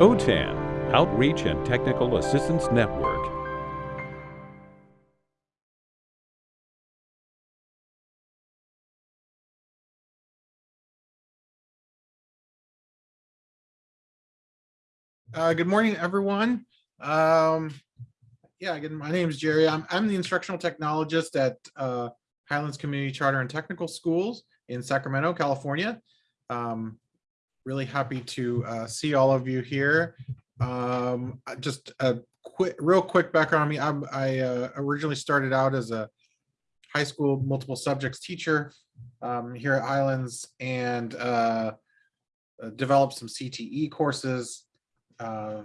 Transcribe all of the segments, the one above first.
OTAN, Outreach and Technical Assistance Network. Uh, good morning, everyone. Um, yeah, again, my name is Jerry. I'm, I'm the instructional technologist at uh, Highlands Community Charter and Technical Schools in Sacramento, California. Um, really happy to uh, see all of you here. Um, uh, just a quick, real quick background on me. I'm, I uh, originally started out as a high school multiple subjects teacher um, here at Highlands and uh, uh, developed some CTE courses uh,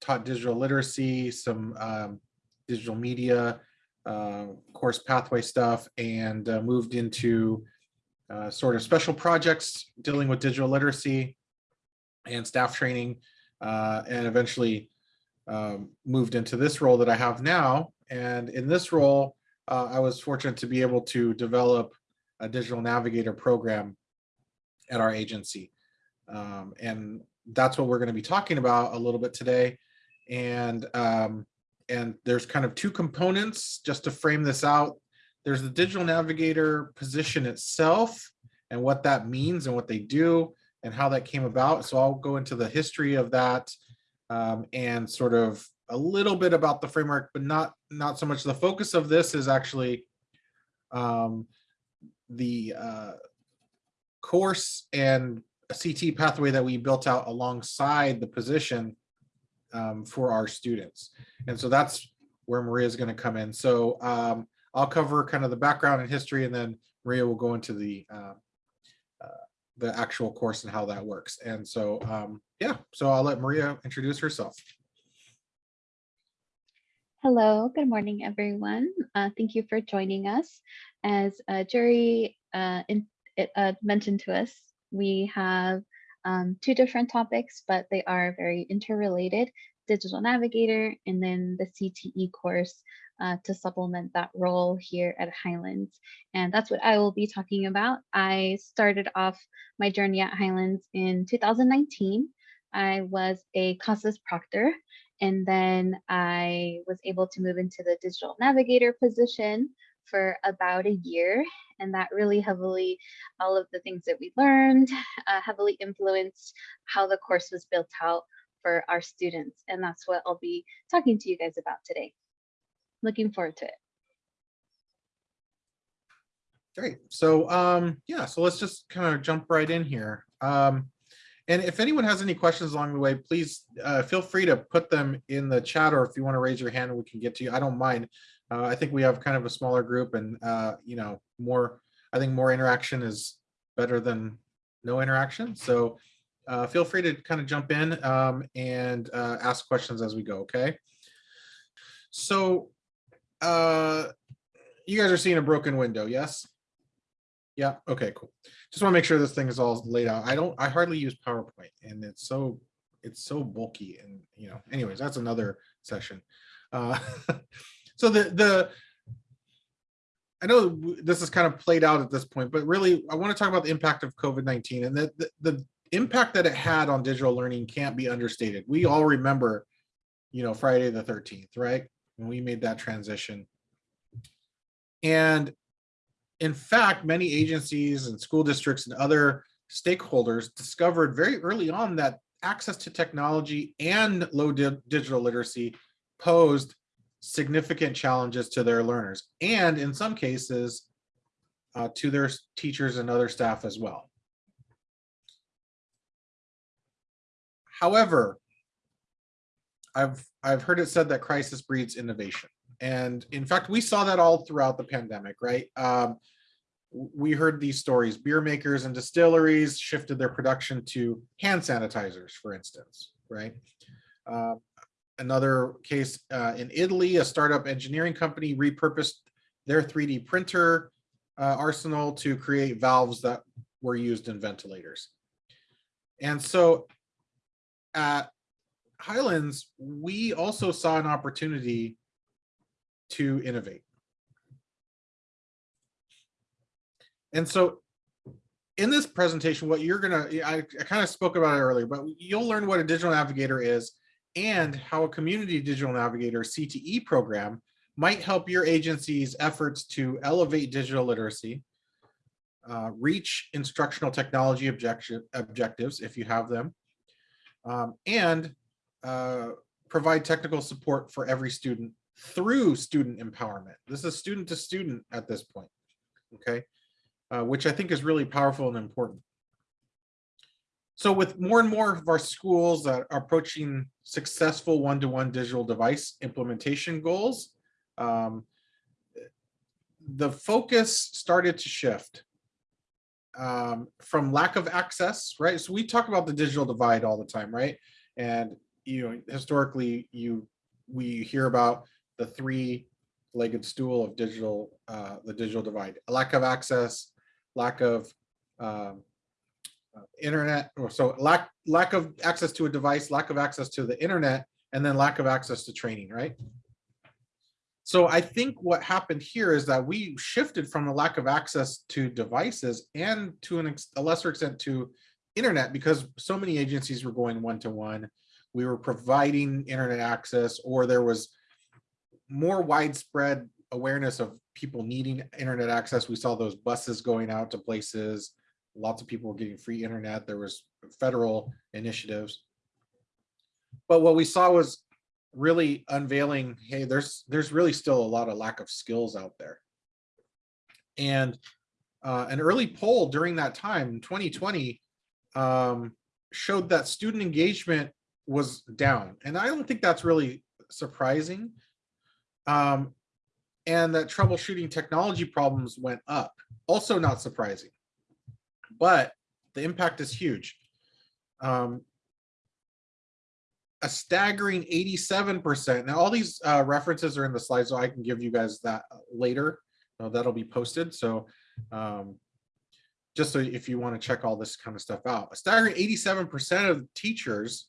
taught digital literacy, some um, digital media, course pathway stuff, and moved into uh, sort of special projects dealing with digital literacy and staff training, uh, and eventually um, moved into this role that I have now. And in this role, uh, I was fortunate to be able to develop a digital navigator program at our agency. Um, and that's what we're going to be talking about a little bit today. And um, and there's kind of two components just to frame this out. There's the digital navigator position itself and what that means and what they do and how that came about. So I'll go into the history of that um, and sort of a little bit about the framework, but not not so much. The focus of this is actually um, the uh, course and CT pathway that we built out alongside the position um, for our students. And so that's where Maria is going to come in. So um, I'll cover kind of the background and history, and then Maria will go into the uh, uh, the actual course and how that works. And so, um, yeah, so I'll let Maria introduce herself. Hello, good morning, everyone. Uh, thank you for joining us. As Jerry uh, in, uh, mentioned to us, we have um, two different topics, but they are very interrelated, Digital Navigator and then the CTE course uh, to supplement that role here at Highlands. And that's what I will be talking about. I started off my journey at Highlands in 2019. I was a CASAS proctor and then I was able to move into the digital navigator position for about a year. And that really heavily, all of the things that we learned, uh, heavily influenced how the course was built out for our students. And that's what I'll be talking to you guys about today. Looking forward to it. Great. So um, yeah, so let's just kind of jump right in here. Um, and if anyone has any questions along the way, please uh, feel free to put them in the chat or if you want to raise your hand, we can get to you. I don't mind. Uh, I think we have kind of a smaller group and, uh, you know, more, I think more interaction is better than no interaction. So uh, feel free to kind of jump in um, and uh, ask questions as we go, okay? So uh, you guys are seeing a broken window, yes? Yeah, okay, cool. Just want to make sure this thing is all laid out. I don't, I hardly use PowerPoint and it's so, it's so bulky and, you know, anyways, that's another session. Uh, so the, the, I know this is kind of played out at this point, but really I want to talk about the impact of COVID-19 and the, the, the impact that it had on digital learning can't be understated. We all remember, you know, Friday the 13th, right? When we made that transition. And in fact, many agencies and school districts and other stakeholders discovered very early on that access to technology and low di digital literacy posed significant challenges to their learners and in some cases uh, to their teachers and other staff as well. However, I've I've heard it said that crisis breeds innovation. And in fact, we saw that all throughout the pandemic, right? Um, we heard these stories. Beer makers and distilleries shifted their production to hand sanitizers, for instance, right? Uh, another case uh, in Italy, a startup engineering company repurposed their 3D printer uh, arsenal to create valves that were used in ventilators. And so at Highlands, we also saw an opportunity to innovate. And so in this presentation, what you're gonna, I, I kind of spoke about it earlier, but you'll learn what a digital navigator is and how a community digital navigator CTE program might help your agency's efforts to elevate digital literacy, uh, reach instructional technology objective, objectives if you have them, um, and uh, provide technical support for every student through student empowerment. This is student to student at this point, okay? Uh, which I think is really powerful and important. So with more and more of our schools that are approaching successful one-to-one digital device implementation goals, um, the focus started to shift um, from lack of access, right? So we talk about the digital divide all the time, right? And you know, historically, you we hear about the three-legged stool of digital, uh, the digital divide: lack of access, lack of um, uh, internet, or so lack lack of access to a device, lack of access to the internet, and then lack of access to training, right? So I think what happened here is that we shifted from the lack of access to devices and to an a lesser extent to internet because so many agencies were going one-to-one. We were providing internet access or there was more widespread awareness of people needing internet access. We saw those buses going out to places. Lots of people were getting free internet. There was federal initiatives. But what we saw was really unveiling, hey, there's there's really still a lot of lack of skills out there. And uh, an early poll during that time, 2020, um, showed that student engagement was down. And I don't think that's really surprising. Um, and that troubleshooting technology problems went up. Also not surprising, but the impact is huge. Um, a staggering 87%. Now all these uh, references are in the slides, so I can give you guys that later. Uh, that'll be posted. So um, just so if you want to check all this kind of stuff out, a staggering 87% of teachers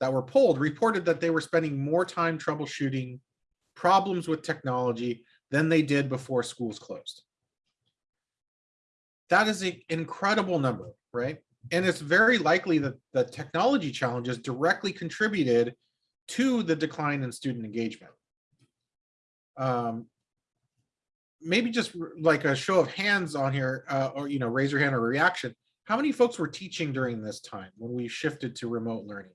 that were polled reported that they were spending more time troubleshooting problems with technology than they did before schools closed. That is an incredible number, right? And it's very likely that the technology challenges directly contributed to the decline in student engagement. Um, maybe just like a show of hands on here, uh, or, you know, raise your hand or reaction. How many folks were teaching during this time when we shifted to remote learning?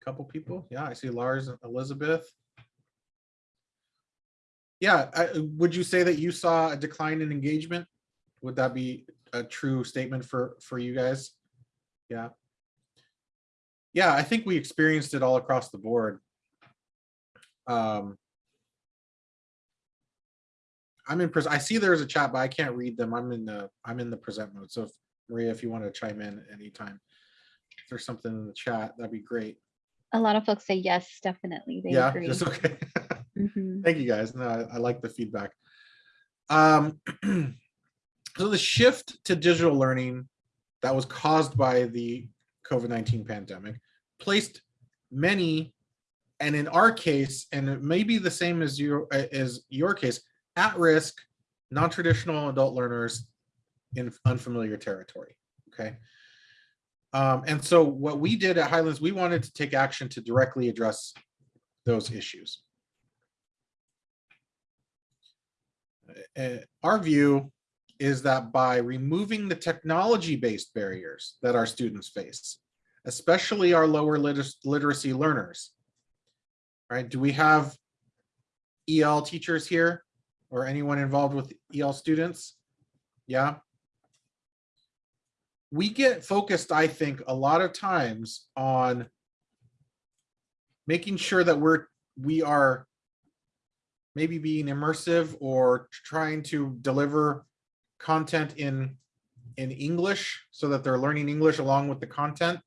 A couple people. Yeah, I see Lars, and Elizabeth. Yeah, I, would you say that you saw a decline in engagement? Would that be a true statement for for you guys? Yeah. Yeah, I think we experienced it all across the board. Um, I'm in, I see there's a chat, but I can't read them. I'm in the, I'm in the present mode. So if, Maria, if you want to chime in anytime, if there's something in the chat, that'd be great. A lot of folks say yes, definitely. They Yeah, agree. just okay. Mhm. Thank you guys. No, I, I like the feedback. Um, so the shift to digital learning that was caused by the COVID-19 pandemic placed many, and in our case, and it may be the same as your as your case, at risk, non-traditional adult learners in unfamiliar territory. Okay. Um, and so what we did at Highlands, we wanted to take action to directly address those issues. Uh, our view is that by removing the technology-based barriers that our students face, especially our lower liter literacy learners, right? Do we have EL teachers here or anyone involved with EL students? Yeah. We get focused, I think, a lot of times on making sure that we're we are maybe being immersive or trying to deliver content in in English so that they're learning English along with the content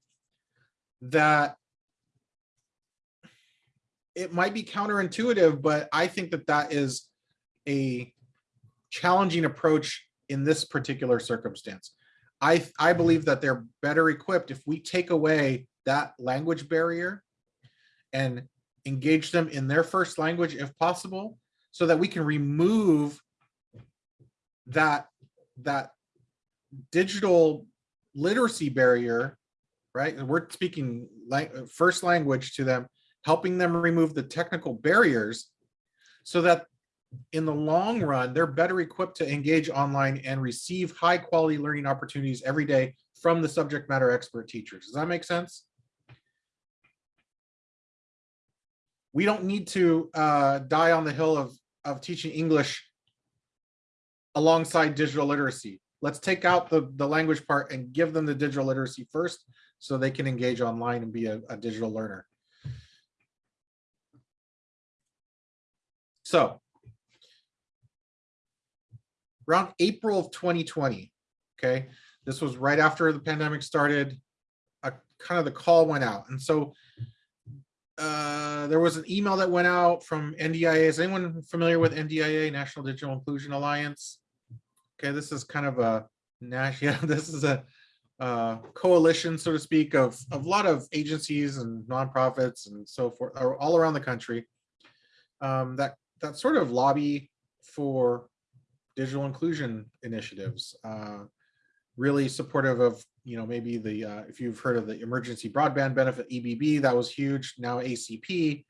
that it might be counterintuitive, but I think that that is a challenging approach in this particular circumstance. I, I believe that they're better equipped if we take away that language barrier and engage them in their first language if possible, so that we can remove that that digital literacy barrier, right? And we're speaking like first language to them, helping them remove the technical barriers so that in the long run, they're better equipped to engage online and receive high quality learning opportunities every day from the subject matter expert teachers. Does that make sense? We don't need to uh, die on the hill of, of teaching English alongside digital literacy. Let's take out the, the language part and give them the digital literacy first so they can engage online and be a, a digital learner. So around April of 2020, okay, this was right after the pandemic started, a kind of the call went out. And so uh, there was an email that went out from NDIA. Is anyone familiar with NDIA, National Digital Inclusion Alliance? Okay, this is kind of a national, yeah, this is a uh, coalition, so to speak, of, of a lot of agencies and nonprofits and so forth, all around the country um, that, that sort of lobby for digital inclusion initiatives. Uh, really supportive of, you know, maybe the, uh, if you've heard of the emergency broadband benefit, EBB, that was huge, now ACP,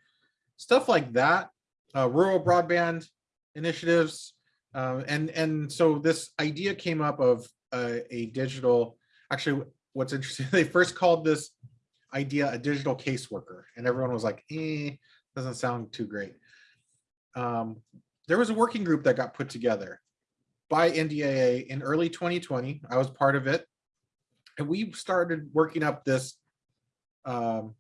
stuff like that, uh, rural broadband initiatives. Uh, and, and so this idea came up of uh, a digital, actually, what's interesting, they first called this idea a digital caseworker, and everyone was like, eh, doesn't sound too great. Um, there was a working group that got put together by NDIA in early 2020. I was part of it. And we started working up this um,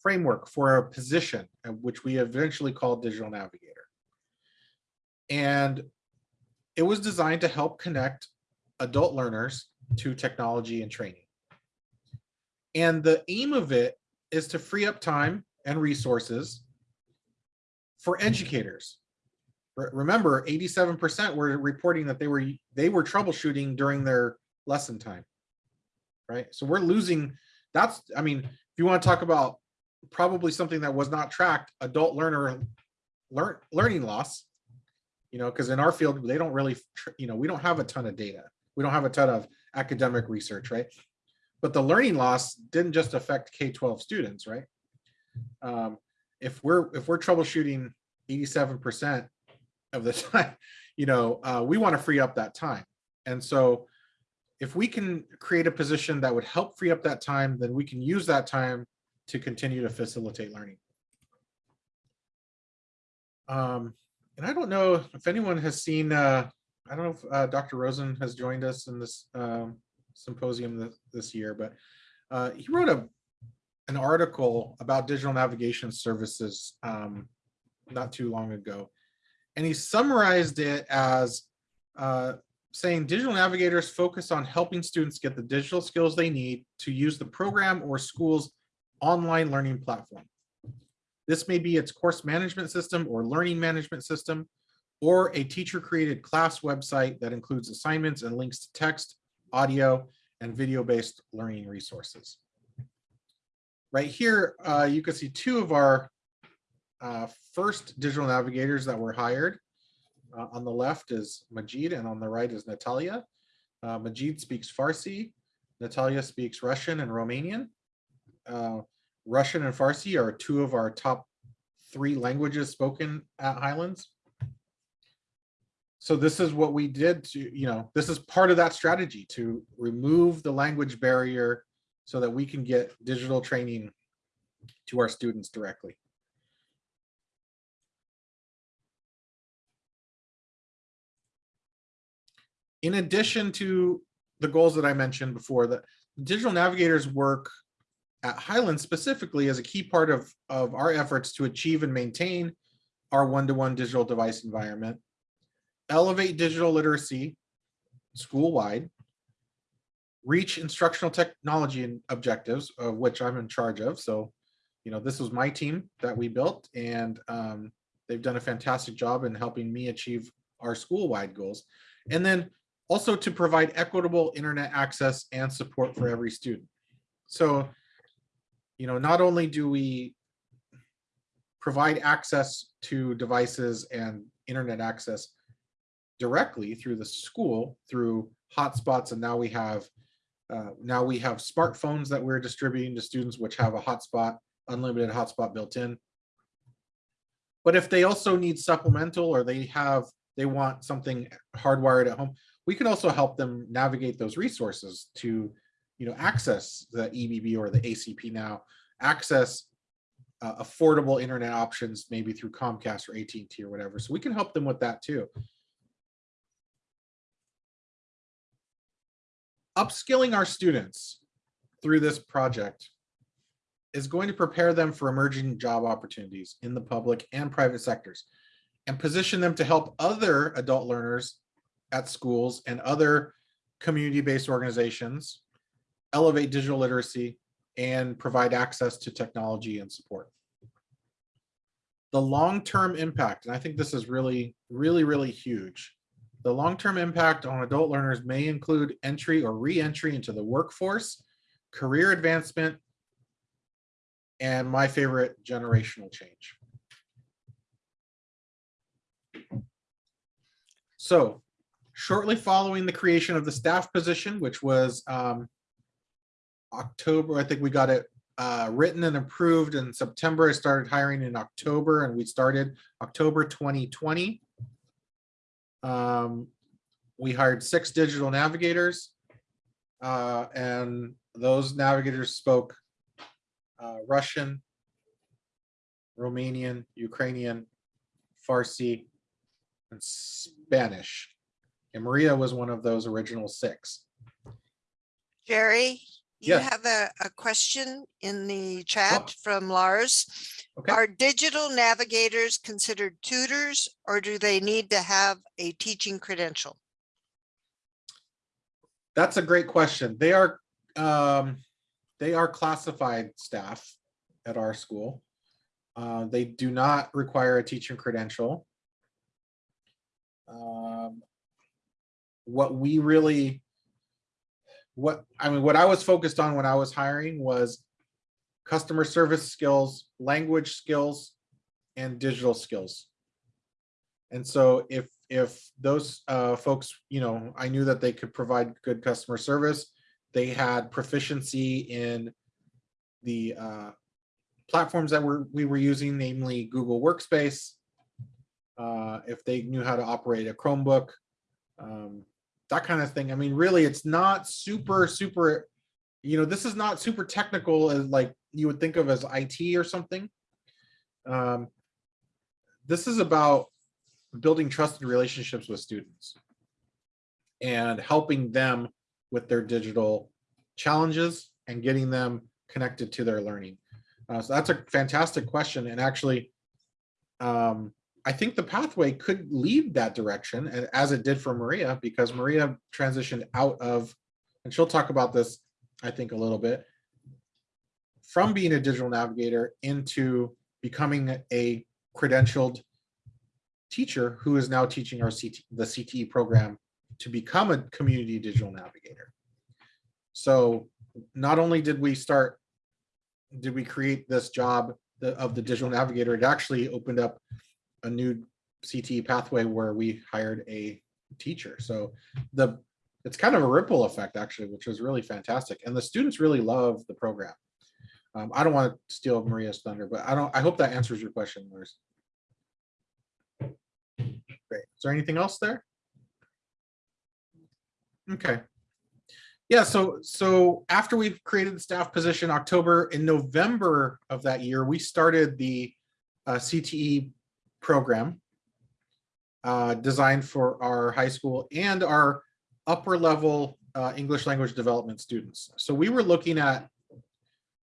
framework for a position, uh, which we eventually called Digital Navigator. And it was designed to help connect adult learners to technology and training. And the aim of it is to free up time and resources for educators. Remember, 87% were reporting that they were they were troubleshooting during their lesson time. Right. So we're losing that's I mean, if you want to talk about probably something that was not tracked, adult learner learn learning loss, you know, because in our field, they don't really, you know, we don't have a ton of data. We don't have a ton of academic research, right? But the learning loss didn't just affect K-12 students, right? Um, if we're if we're troubleshooting 87% of the time, you know, uh, we want to free up that time. And so if we can create a position that would help free up that time, then we can use that time to continue to facilitate learning. Um, and I don't know if anyone has seen, uh, I don't know if uh, Dr. Rosen has joined us in this um, symposium this, this year, but uh, he wrote a an article about digital navigation services um, not too long ago. And he summarized it as uh, saying digital navigators focus on helping students get the digital skills they need to use the program or school's online learning platform. This may be its course management system or learning management system, or a teacher created class website that includes assignments and links to text, audio, and video-based learning resources. Right here, uh, you can see two of our uh, first digital navigators that were hired. Uh, on the left is Majid and on the right is Natalia. Uh, Majid speaks Farsi, Natalia speaks Russian and Romanian. Russian and Farsi are two of our top three languages spoken at Highlands. So this is what we did to, you know, this is part of that strategy to remove the language barrier so that we can get digital training to our students directly. In addition to the goals that I mentioned before, the digital navigators work at Highland specifically as a key part of, of our efforts to achieve and maintain our one-to-one digital device environment, elevate digital literacy school-wide, reach instructional technology and objectives, of which I'm in charge of. So, you know, this was my team that we built, and um, they've done a fantastic job in helping me achieve our school-wide goals. And then also to provide equitable internet access and support for every student. So, you know, not only do we provide access to devices and internet access directly through the school, through hotspots, and now we have Uh, now we have smartphones that we're distributing to students which have a hotspot, unlimited hotspot built in. But if they also need supplemental or they have, they want something hardwired at home, we can also help them navigate those resources to, you know, access the EBB or the ACP now, access uh, affordable internet options, maybe through Comcast or AT&T or whatever. So we can help them with that too. Upskilling our students through this project is going to prepare them for emerging job opportunities in the public and private sectors and position them to help other adult learners at schools and other community-based organizations elevate digital literacy and provide access to technology and support. The long-term impact, and I think this is really, really, really huge. The long-term impact on adult learners may include entry or re-entry into the workforce, career advancement, and my favorite, generational change. So shortly following the creation of the staff position, which was um, October, I think we got it uh, written and approved in September. I started hiring in October and we started October 2020. Um, we hired six digital navigators uh, and those navigators spoke uh, Russian, Romanian, Ukrainian, Farsi, and Spanish. And Maria was one of those original six. Jerry, you Yes. have a, a question in the chat from Lars. Okay. Are digital navigators considered tutors or do they need to have a teaching credential? That's a great question. They are, um, they are classified staff at our school. Uh, they do not require a teaching credential. Um, what we really, what, I mean, what I was focused on when I was hiring was customer service skills, language skills, and digital skills. And so if, if those uh, folks, you know, I knew that they could provide good customer service, they had proficiency in the uh, platforms that we're, we were using, namely Google Workspace. Uh, if they knew how to operate a Chromebook, um, that kind of thing. I mean, really, it's not super, super, you know, this is not super technical as like you would think of as IT or something. Um, this is about building trusted relationships with students and helping them with their digital challenges and getting them connected to their learning. Uh, so that's a fantastic question. And actually, um, I think the pathway could lead that direction and as it did for Maria, because Maria transitioned out of, and she'll talk about this, I think a little bit, from being a digital navigator into becoming a credentialed teacher who is now teaching our CT, the CTE program to become a community digital navigator. So not only did we start, did we create this job of the digital navigator, it actually opened up a new CTE pathway where we hired a teacher. So the, it's kind of a ripple effect actually, which was really fantastic. And the students really love the program. Um, I don't want to steal Maria's thunder, but I don't, I hope that answers your question, Lars. Great. Is there anything else there? Okay. Yeah, so so after we've created the staff position October in November of that year, we started the uh, CTE program uh, designed for our high school and our upper level uh, English language development students. So we were looking at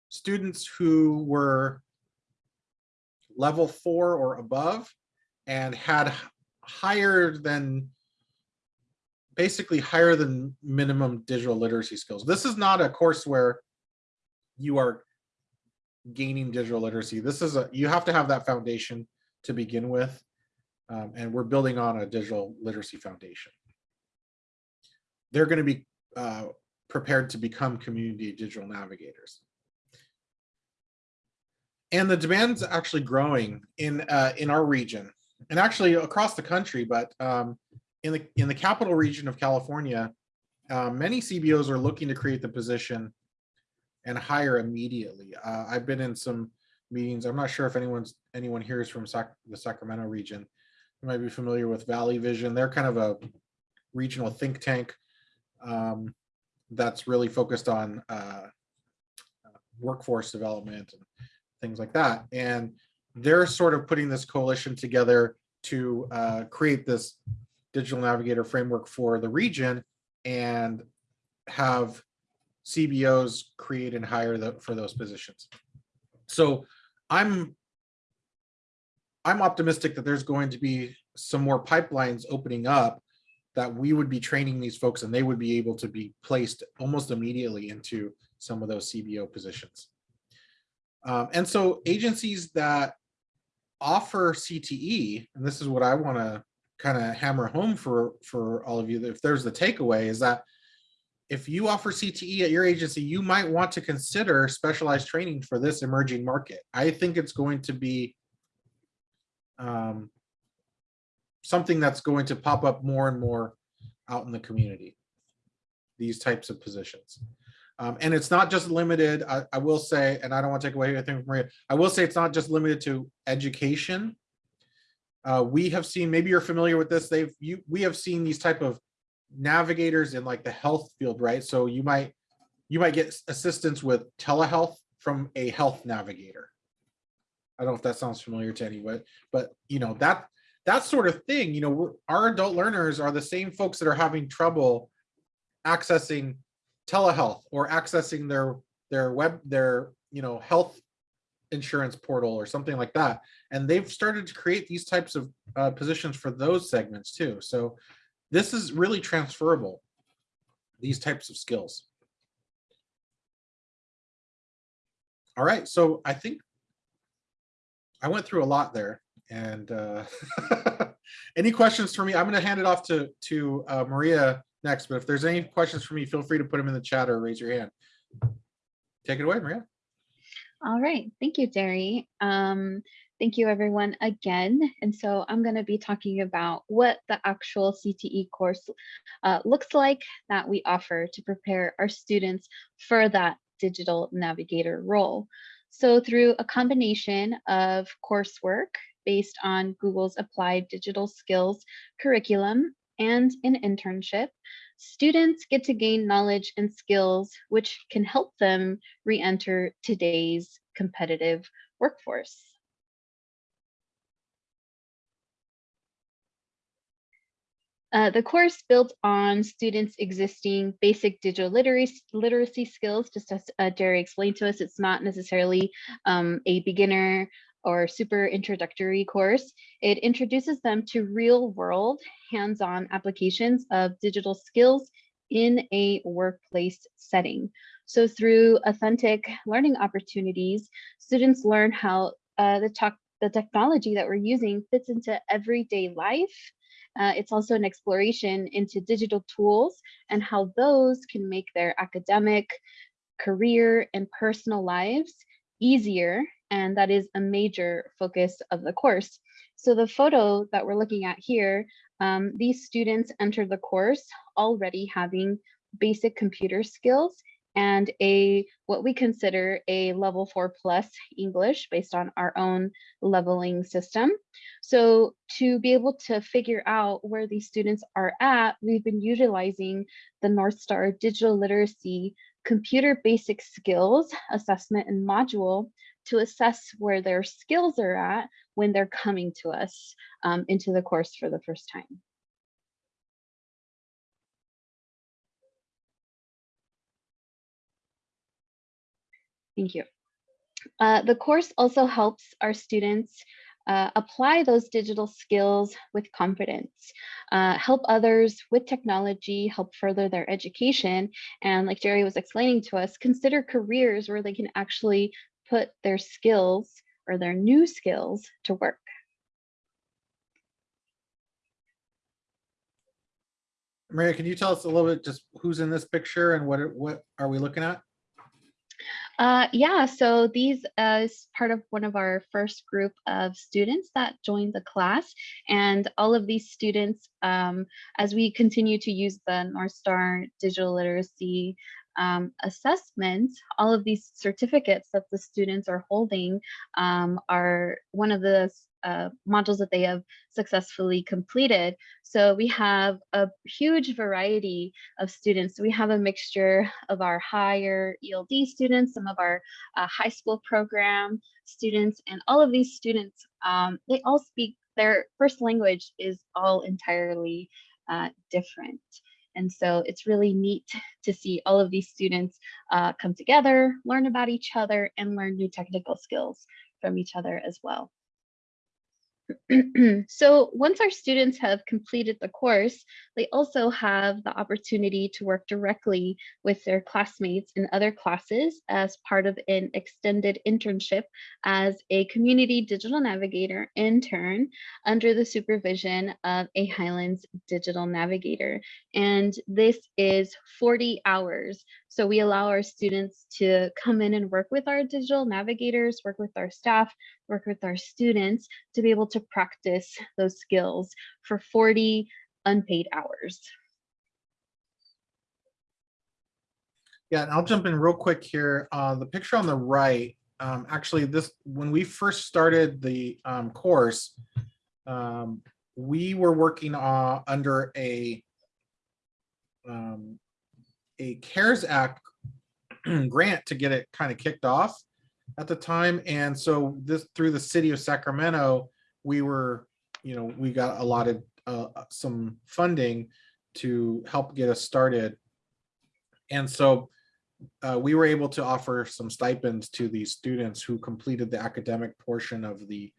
students who were level four or above and had higher than basically higher than minimum digital literacy skills. This is not a course where you are gaining digital literacy. This is a, you have to have that foundation to begin with. Um, and we're building on a digital literacy foundation. They're going to be uh, prepared to become community digital navigators. And the demand's actually growing in uh, in our region and actually across the country, but um, in the in the capital region of California, uh, many CBOs are looking to create the position and hire immediately. Uh, I've been in some meetings. I'm not sure if anyone's, anyone here is from Sac, the Sacramento region. You might be familiar with Valley Vision. They're kind of a regional think tank um, that's really focused on uh, workforce development and things like that. And they're sort of putting this coalition together to uh, create this digital navigator framework for the region and have CBOs create and hire the, for those positions. So I'm I'm optimistic that there's going to be some more pipelines opening up that we would be training these folks and they would be able to be placed almost immediately into some of those CBO positions. Um, and so agencies that offer CTE, and this is what I want to kind of hammer home for, for all of you, if there's the takeaway is that if you offer CTE at your agency, you might want to consider specialized training for this emerging market. I think it's going to be um, something that's going to pop up more and more out in the community, these types of positions. Um, and it's not just limited, I, I will say, and I don't want to take away anything from Maria, I will say it's not just limited to education. Uh, we have seen, maybe you're familiar with this, they've, you, we have seen these type of navigators in like the health field, right? So you might, you might get assistance with telehealth from a health navigator. I don't know if that sounds familiar to anyone, but you know, that, that sort of thing, you know, our adult learners are the same folks that are having trouble accessing telehealth or accessing their their web their you know health insurance portal or something like that and they've started to create these types of uh, positions for those segments too so this is really transferable these types of skills all right so i think i went through a lot there and uh any questions for me i'm going to hand it off to to uh, maria next, but if there's any questions for me, feel free to put them in the chat or raise your hand. Take it away, Maria. All right, thank you, Jerry. Um, thank you everyone again. And so I'm gonna be talking about what the actual CTE course uh, looks like that we offer to prepare our students for that digital navigator role. So through a combination of coursework based on Google's Applied Digital Skills curriculum and an internship, students get to gain knowledge and skills which can help them re-enter today's competitive workforce. Uh, the course built on students' existing basic digital literacy, literacy skills, just as uh, Jerry explained to us, it's not necessarily um, a beginner or super introductory course, it introduces them to real world hands-on applications of digital skills in a workplace setting. So through authentic learning opportunities, students learn how uh, the, the technology that we're using fits into everyday life. Uh, it's also an exploration into digital tools and how those can make their academic, career, and personal lives easier and that is a major focus of the course. So the photo that we're looking at here, um, these students enter the course already having basic computer skills and a what we consider a level four plus English based on our own leveling system. So to be able to figure out where these students are at, we've been utilizing the North Star Digital Literacy Computer Basic Skills Assessment and Module to assess where their skills are at when they're coming to us um, into the course for the first time. Thank you. Uh, the course also helps our students uh, apply those digital skills with confidence, uh, help others with technology, help further their education, and like Jerry was explaining to us, consider careers where they can actually put their skills or their new skills to work. Maria, can you tell us a little bit just who's in this picture and what what are we looking at? Uh, yeah, so these uh, is part of one of our first group of students that joined the class. And all of these students, um, as we continue to use the North Star digital literacy um, assessment, all of these certificates that the students are holding um, are one of the uh, modules that they have successfully completed. So we have a huge variety of students. We have a mixture of our higher ELD students, some of our uh, high school program students, and all of these students, um, they all speak, their first language is all entirely uh, different. And so it's really neat to see all of these students uh, come together, learn about each other, and learn new technical skills from each other as well. so once our students have completed the course, they also have the opportunity to work directly with their classmates in other classes as part of an extended internship as a community digital navigator intern under the supervision of a Highlands digital navigator. And this is 40 hours. So we allow our students to come in and work with our digital navigators, work with our staff, work with our students to be able to practice those skills for 40 unpaid hours. Yeah, and I'll jump in real quick here. Uh, the picture on the right, um, actually this, when we first started the um, course, um, we were working uh, under a um, a CARES Act grant to get it kind of kicked off at the time. And so this through the city of Sacramento, we were, you know, we got allotted uh, some funding to help get us started. And so uh, we were able to offer some stipends to these students who completed the academic portion of the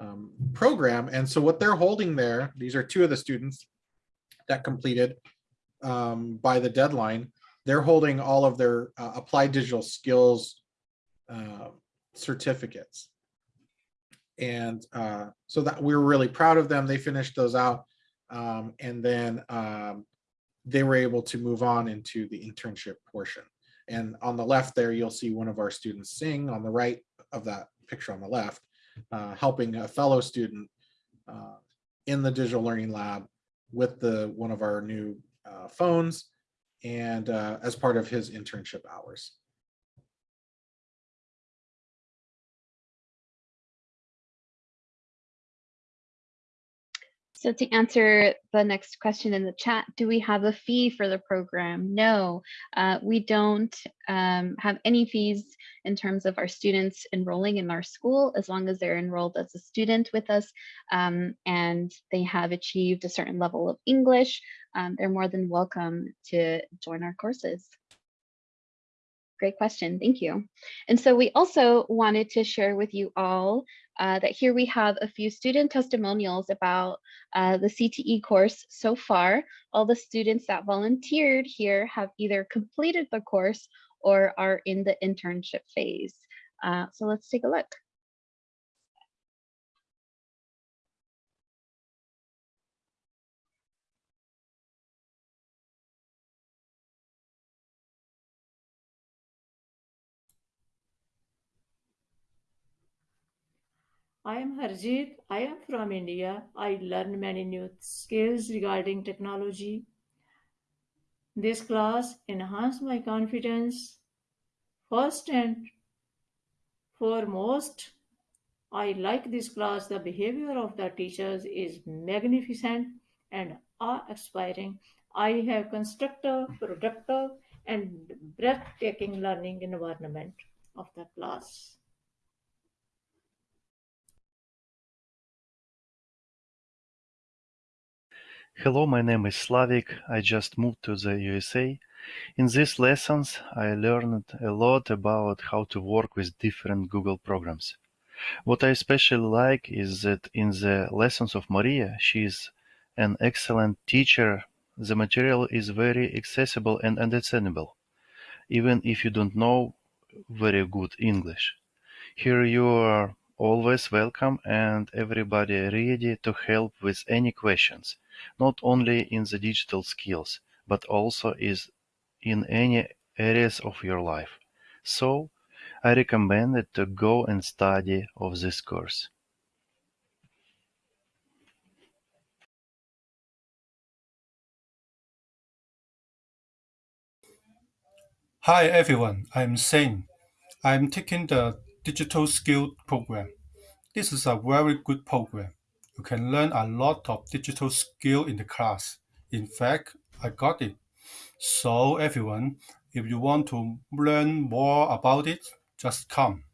um, program. And so what they're holding there, these are two of the students that completed um, by the deadline. They're holding all of their uh, applied digital skills uh, certificates. And uh, so that we were really proud of them. They finished those out. Um, and then um, they were able to move on into the internship portion. And on the left there, you'll see one of our students sing on the right of that picture on the left, uh, helping a fellow student uh, in the digital learning lab with the one of our new uh, phones and uh, as part of his internship hours. So to answer the next question in the chat, do we have a fee for the program? No, uh, we don't um, have any fees in terms of our students enrolling in our school as long as they're enrolled as a student with us um, and they have achieved a certain level of English, um, they're more than welcome to join our courses. Great question, thank you. And so we also wanted to share with you all uh, that here we have a few student testimonials about uh, the CTE course so far. All the students that volunteered here have either completed the course or are in the internship phase. Uh, so let's take a look. I am Harjeet. I am from India. I learned many new skills regarding technology. This class enhanced my confidence. First and foremost, I like this class. The behavior of the teachers is magnificent and awe-inspiring. I have constructive, productive, and breathtaking learning environment of the class. Hello, my name is Slavik. I just moved to the USA. In these lessons, I learned a lot about how to work with different Google programs. What I especially like is that in the lessons of Maria, she is an excellent teacher. The material is very accessible and understandable, even if you don't know very good English. Here you are always welcome and everybody ready to help with any questions, not only in the digital skills, but also is in any areas of your life. So I recommend it to go and study of this course. Hi everyone, I'm Shane. I'm taking the Digital Skill program. This is a very good program. You can learn a lot of digital skill in the class. In fact, I got it. So everyone, if you want to learn more about it, just come.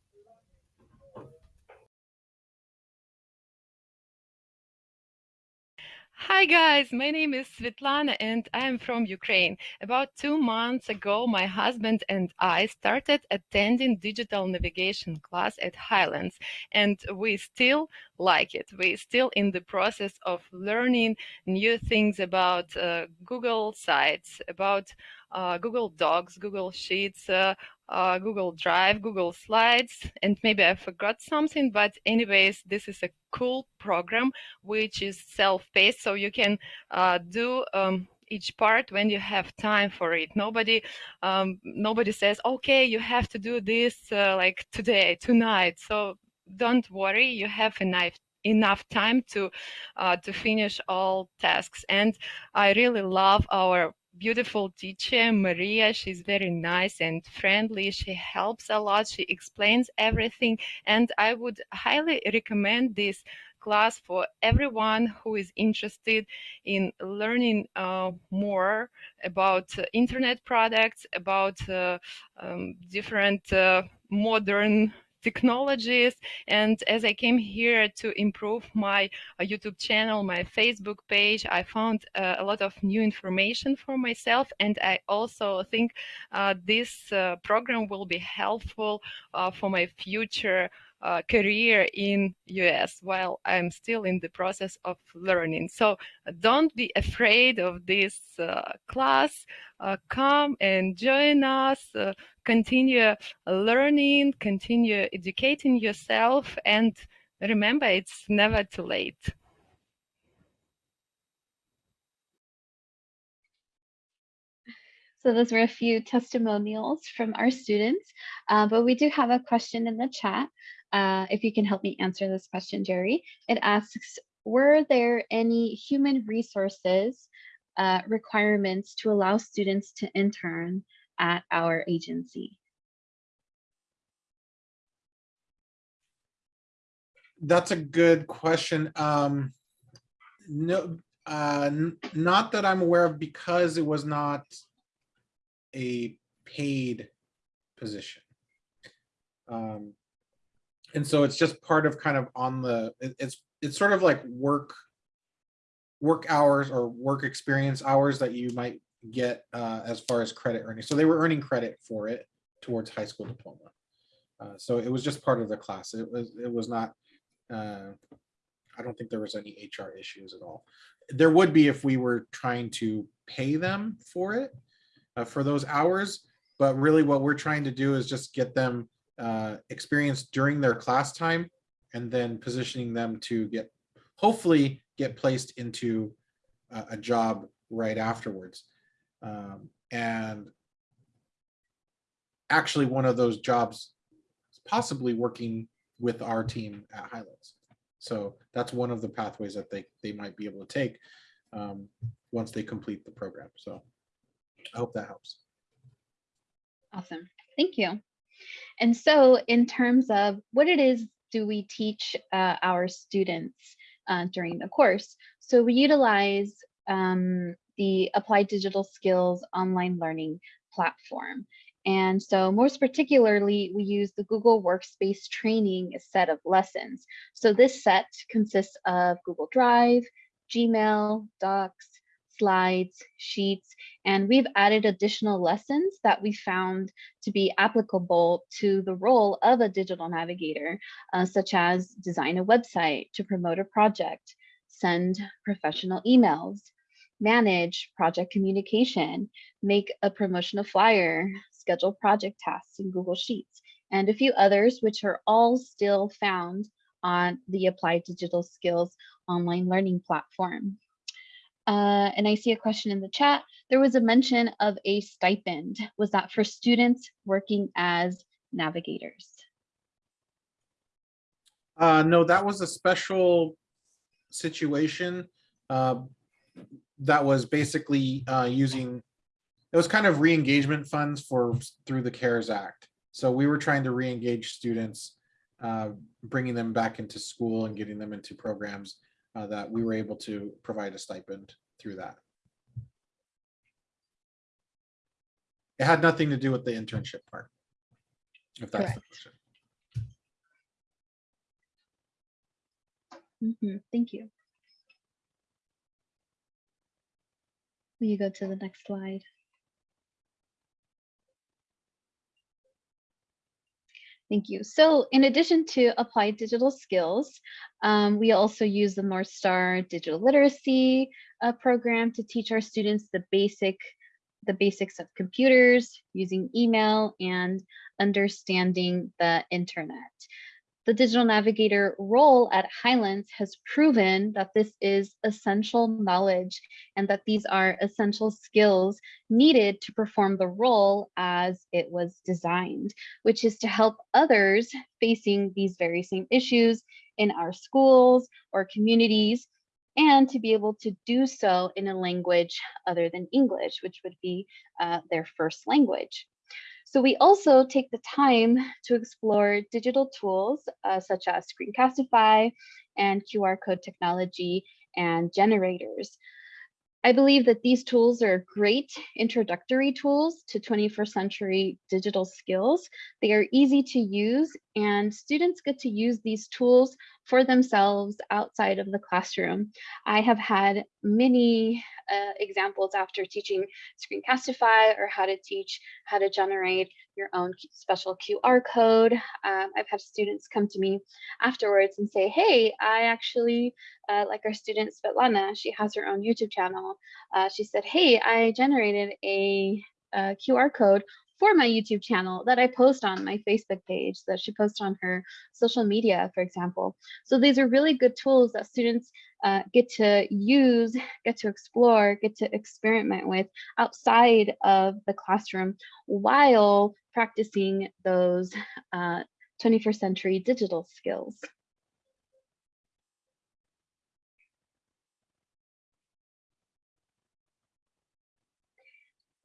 Hi guys, my name is Svetlana and I am from Ukraine. About two months ago, my husband and I started attending digital navigation class at Highlands and we still like it. We're still in the process of learning new things about uh, Google sites, about uh, Google Docs, Google Sheets, uh, uh, Google Drive, Google Slides, and maybe I forgot something, but anyways, this is a cool program which is self-paced, so you can uh, do um, each part when you have time for it. Nobody, um, nobody says, okay, you have to do this uh, like today, tonight. So don't worry, you have enough enough time to uh, to finish all tasks. And I really love our beautiful teacher, Maria. She's very nice and friendly. She helps a lot. She explains everything. And I would highly recommend this class for everyone who is interested in learning uh, more about uh, internet products, about uh, um, different uh, modern technologies. And as I came here to improve my uh, YouTube channel, my Facebook page, I found uh, a lot of new information for myself. And I also think uh, this program will be helpful for my future uh, career in US while I'm still in the process of learning. So don't be afraid of this uh, class. Uh, come and join us, uh, continue learning, continue educating yourself, and remember, it's never too late. So those were a few testimonials from our students, uh, but we do have a question in the chat. Uh, if you can help me answer this question, Jerry. It asks, were there any human resources uh, requirements to allow students to intern at our agency? That's a good question. Um, no, uh, not that I'm aware of because it was not a paid position. Um, and so it's just part of kind of on the, it, it's, it's sort of like work, work hours or work experience hours that you might get uh, as far as credit earning. So they were earning credit for it towards high school diploma. Uh, so it was just part of the class. It was, it was not, uh, I don't think there was any HR issues at all. There would be if we were trying to pay them for it, uh, for those hours. But really what we're trying to do is just get them uh, experience during their class time and then positioning them to get, hopefully get placed into a, a job right afterwards. Um, and actually one of those jobs is possibly working with our team at Highlands. So that's one of the pathways that they, they might be able to take um, once they complete the program. So I hope that helps. Awesome. Thank you. And so in terms of what it is do we teach uh, our students uh, during the course? So we utilize um, the Applied Digital Skills online learning platform. And so most particularly, we use the Google Workspace training set of lessons. So this set consists of Google Drive, Gmail, Docs, slides, sheets, and we've added additional lessons that we found to be applicable to the role of a digital navigator, uh, such as design a website to promote a project, send professional emails, manage project communication, make a promotional flyer, schedule project tasks in Google Sheets, and a few others, which are all still found on the Applied Digital Skills online learning platform. Uh, and I see a question in the chat. There was a mention of a stipend. Was that for students working as navigators? Uh, no, that was a special situation. Uh, that was basically, uh, using, it was kind of re-engagement funds for, through the CARES Act. So we were trying to re-engage students, uh, bringing them back into school and getting them into programs, uh, that we were able to provide a stipend through that. It had nothing to do with the internship part. If that's the Correct. question. Mhm, Thank you. Will you go to the next slide? Thank you. So in addition to applied digital skills, um, we also use the North Star Digital Literacy uh, program to teach our students the basic, the basics of computers, using email and understanding the internet. The digital navigator role at Highlands has proven that this is essential knowledge and that these are essential skills needed to perform the role as it was designed, which is to help others facing these very same issues in our schools or communities and to be able to do so in a language other than English, which would be uh, their first language. So we also take the time to explore digital tools uh, such as Screencastify and QR code technology and generators. I believe that these tools are great introductory tools to 21st century digital skills. They are easy to use and students get to use these tools for themselves outside of the classroom. I have had many uh, examples after teaching Screencastify or how to teach how to generate your own special QR code. Um, I've had students come to me afterwards and say, hey, I actually, uh, like our student Svetlana, she has her own YouTube channel. Uh, she said, hey, I generated a, a QR code for my YouTube channel that I post on my Facebook page that she posts on her social media, for example. So these are really good tools that students uh, get to use, get to explore, get to experiment with outside of the classroom while practicing those uh, 21st century digital skills.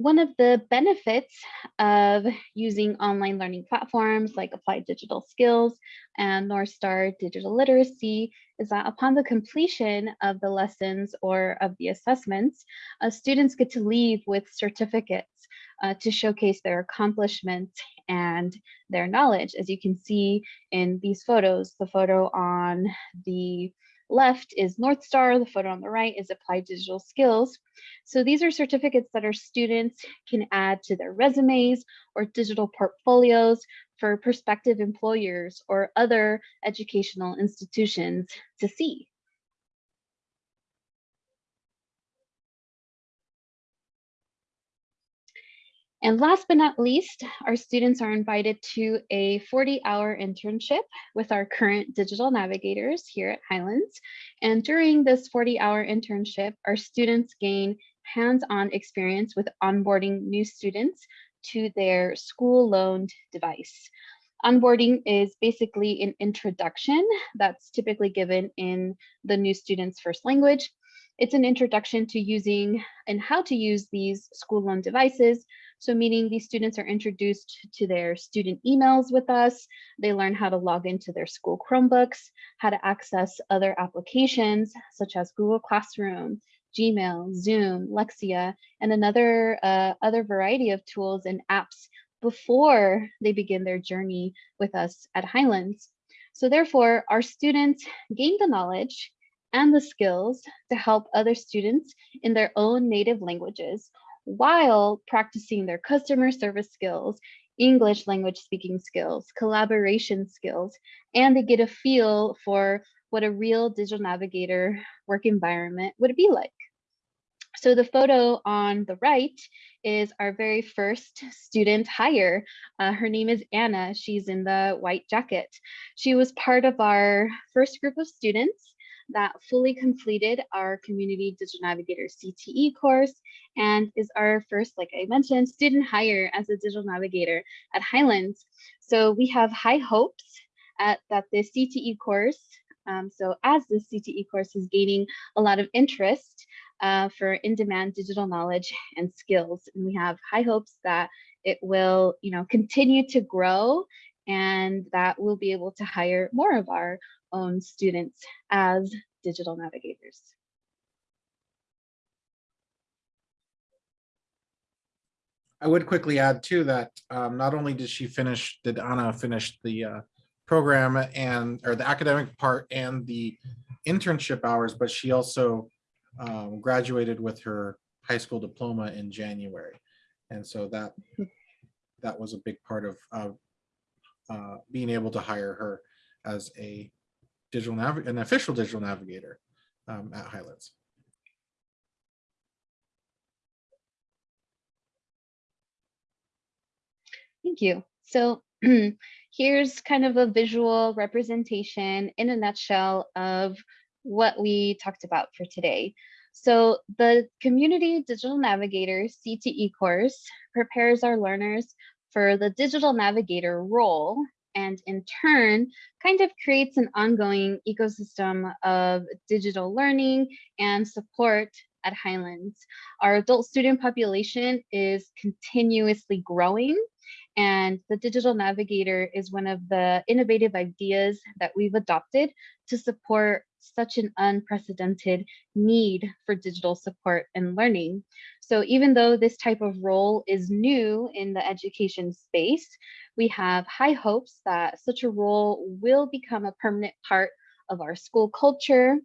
One of the benefits of using online learning platforms like Applied Digital Skills and North Star Digital Literacy is that upon the completion of the lessons or of the assessments, uh, students get to leave with certificates uh, to showcase their accomplishments and their knowledge. As you can see in these photos, the photo on the left is North Star, the photo on the right is Applied Digital Skills. So these are certificates that our students can add to their resumes or digital portfolios for prospective employers or other educational institutions to see. And last but not least, our students are invited to a 40 hour internship with our current digital navigators here at Highlands. And during this 40 hour internship, our students gain hands-on experience with onboarding new students to their school loaned device. Onboarding is basically an introduction that's typically given in the new student's first language. It's an introduction to using and how to use these school loan devices. So meaning these students are introduced to their student emails with us. They learn how to log into their school Chromebooks, how to access other applications such as Google Classroom, Gmail, Zoom, Lexia, and another uh, other variety of tools and apps before they begin their journey with us at Highlands. So therefore, our students gain the knowledge and the skills to help other students in their own native languages while practicing their customer service skills, English language speaking skills, collaboration skills, and they get a feel for what a real digital navigator work environment would be like. So the photo on the right is our very first student hire. Uh, her name is Anna. She's in the white jacket. She was part of our first group of students that fully completed our Community Digital Navigator CTE course and is our first, like I mentioned, student hire as a digital navigator at Highlands. So we have high hopes at, that the CTE course, um, so as the CTE course is gaining a lot of interest uh, for in-demand digital knowledge and skills, and we have high hopes that it will, you know, continue to grow and that we'll be able to hire more of our own students as digital navigators. I would quickly add too that um, not only did she finish, did Anna finish the uh, program and, or the academic part and the internship hours, but she also um, graduated with her high school diploma in January. And so that, that was a big part of, of uh, being able to hire her as a digital nav, an official digital navigator um, at Highlands. Thank you. So here's kind of a visual representation in a nutshell of what we talked about for today. So the Community Digital Navigator CTE course prepares our learners for the digital navigator role and in turn kind of creates an ongoing ecosystem of digital learning and support at Highlands. Our adult student population is continuously growing and the digital navigator is one of the innovative ideas that we've adopted to support such an unprecedented need for digital support and learning. So even though this type of role is new in the education space, we have high hopes that such a role will become a permanent part of our school culture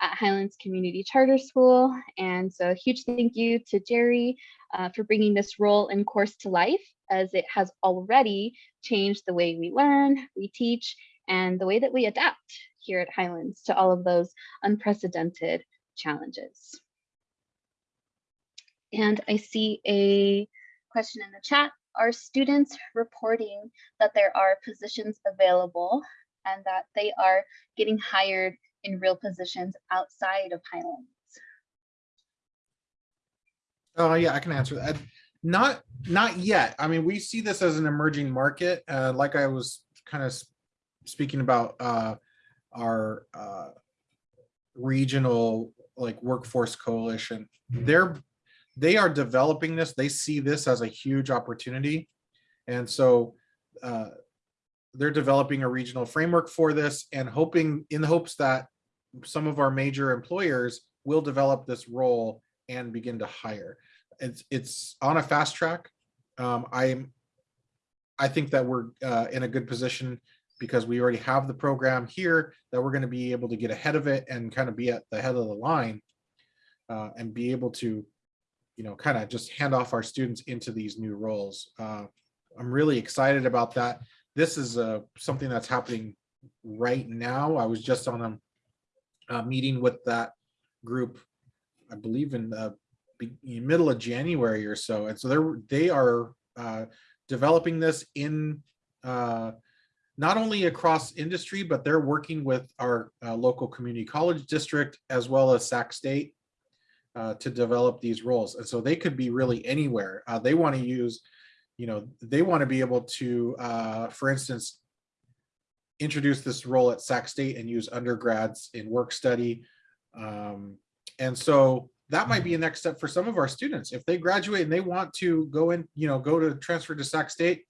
at Highlands Community Charter School. And so a huge thank you to Jerry uh, for bringing this role and course to life as it has already changed the way we learn, we teach, and the way that we adapt here at Highlands to all of those unprecedented challenges. And I see a question in the chat. Are students reporting that there are positions available and that they are getting hired in real positions outside of Highlands? Oh, yeah, I can answer that. Not, not yet. I mean, we see this as an emerging market. Uh, like I was kind of speaking about uh, our uh, regional like workforce coalition. They're they are developing this. They see this as a huge opportunity, and so uh, they're developing a regional framework for this and hoping in the hopes that some of our major employers will develop this role and begin to hire. It's it's on a fast track. Um, I'm I think that we're uh, in a good position because we already have the program here that we're going to be able to get ahead of it and kind of be at the head of the line uh, and be able to, you know, kind of just hand off our students into these new roles. Uh, I'm really excited about that. This is uh, something that's happening right now. I was just on a, a meeting with that group, I believe in the middle of January or so. And so they're, they are uh, developing this in uh, not only across industry, but they're working with our uh, local community college district as well as Sac State uh, to develop these roles. And so they could be really anywhere. Uh, they want to use, you know, they want to be able to, uh, for instance, introduce this role at Sac State and use undergrads in work study. Um, and so that might be a next step for some of our students. If they graduate and they want to go in, you know, go to transfer to Sac State,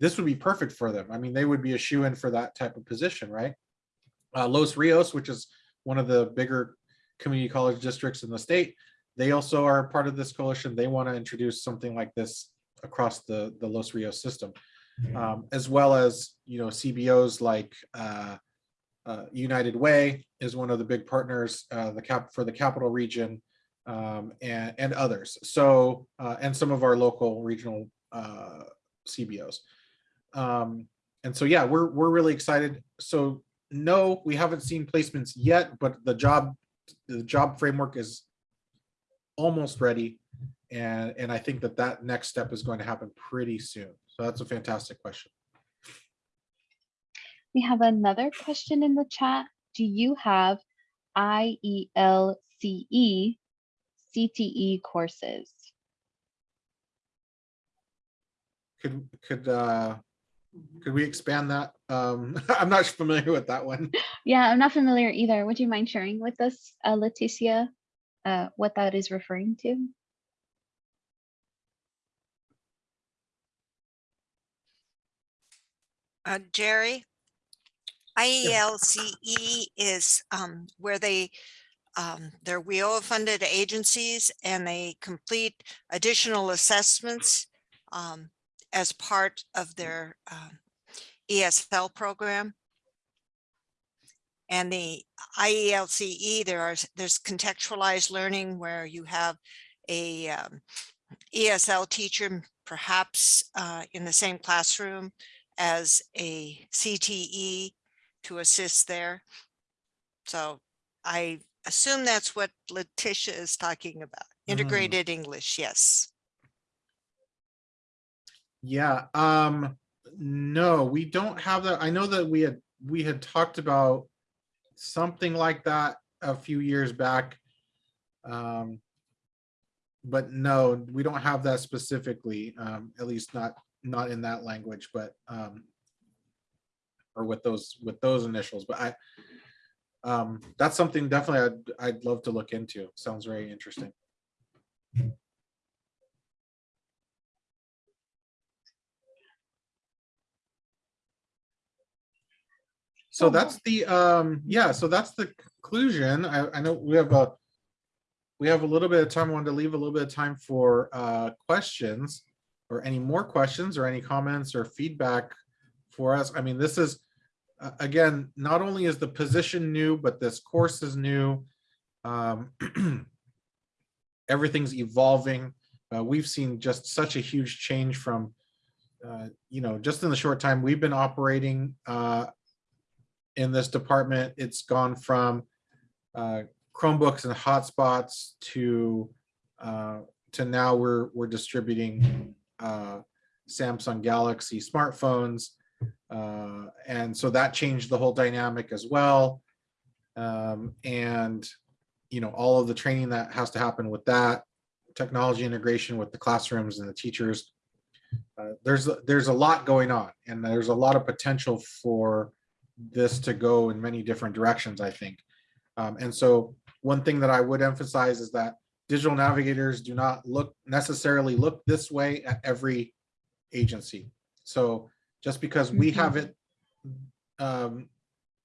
this would be perfect for them. I mean, they would be a shoe in for that type of position, right? Uh, Los Rios, which is one of the bigger community college districts in the state, they also are part of this coalition. They want to introduce something like this across the, the Los Rios system, um, as well as, you know, CBOs like uh, uh, United Way is one of the big partners uh, the cap for the capital region um, and, and others. So, uh, and some of our local regional uh, CBOs. Um, and so, yeah, we're, we're really excited. So no, we haven't seen placements yet, but the job, the job framework is almost ready. And, and I think that that next step is going to happen pretty soon. So that's a fantastic question. We have another question in the chat. Do you have E IELCE CTE E courses. Could, could, uh, could we expand that? Um, I'm not familiar with that one. Yeah, I'm not familiar either. Would you mind sharing with us, uh, Leticia, uh, what that is referring to? Uh, Jerry? IELCE is um, where they, um, they're WIOA funded agencies and they complete additional assessments um, as part of their um, ESL program. And the IELCE, there are, there's contextualized learning where you have a um, ESL teacher perhaps uh, in the same classroom as a CTE to assist there. So I assume that's what Letitia is talking about. Integrated English, yes. Yeah, um, no, we don't have that. I know that we had, we had talked about something like that a few years back. Um, but no, we don't have that specifically, um, at least not, not in that language, but, um, or with those, with those initials, but I, um, that's something definitely I'd, I'd love to look into. Sounds very interesting. So that's the, um, yeah, so that's the conclusion. I, I know we have a, we have a little bit of time. I wanted to leave a little bit of time for, uh, questions or any more questions or any comments or feedback for us. I mean, this is, uh, again, not only is the position new, but this course is new. Um, everything's evolving. Uh, we've seen just such a huge change from, uh, you know, just in the short time we've been operating, uh, in this department, it's gone from uh, Chromebooks and hotspots to uh, to now we're we're distributing uh, Samsung Galaxy smartphones, uh, and so that changed the whole dynamic as well. Um, and you know all of the training that has to happen with that technology integration with the classrooms and the teachers. Uh, there's there's a lot going on, and there's a lot of potential for this to go in many different directions, I think. Um, and so one thing that I would emphasize is that digital navigators do not look necessarily look this way at every agency. So just because we Mhm. have it, um,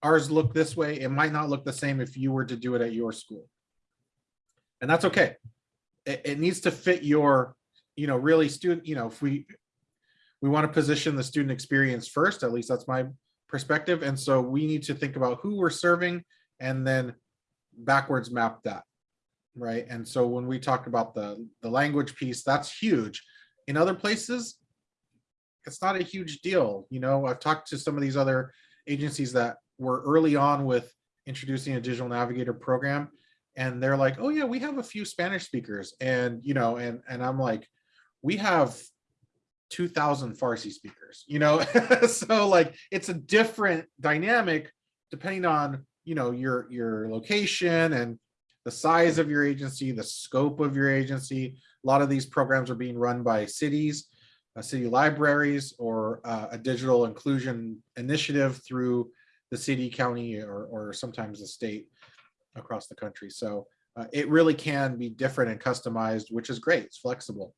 ours look this way, it might not look the same if you were to do it at your school. And that's okay. It, it needs to fit your, you know, really student, you know, if we, we want to position the student experience first, at least that's my perspective. And so we need to think about who we're serving and then backwards map that. Right. And so when we talk about the, the language piece, that's huge. In other places, it's not a huge deal. You know, I've talked to some of these other agencies that were early on with introducing a digital navigator program. And they're like, oh yeah, we have a few Spanish speakers. And, you know, and, and I'm like, we have 2000 Farsi speakers, you know? so like, it's a different dynamic depending on, you know, your, your location and the size of your agency, the scope of your agency. A lot of these programs are being run by cities, uh, city libraries, or uh, a digital inclusion initiative through the city, county, or, or sometimes the state across the country. So uh, it really can be different and customized, which is great. It's flexible.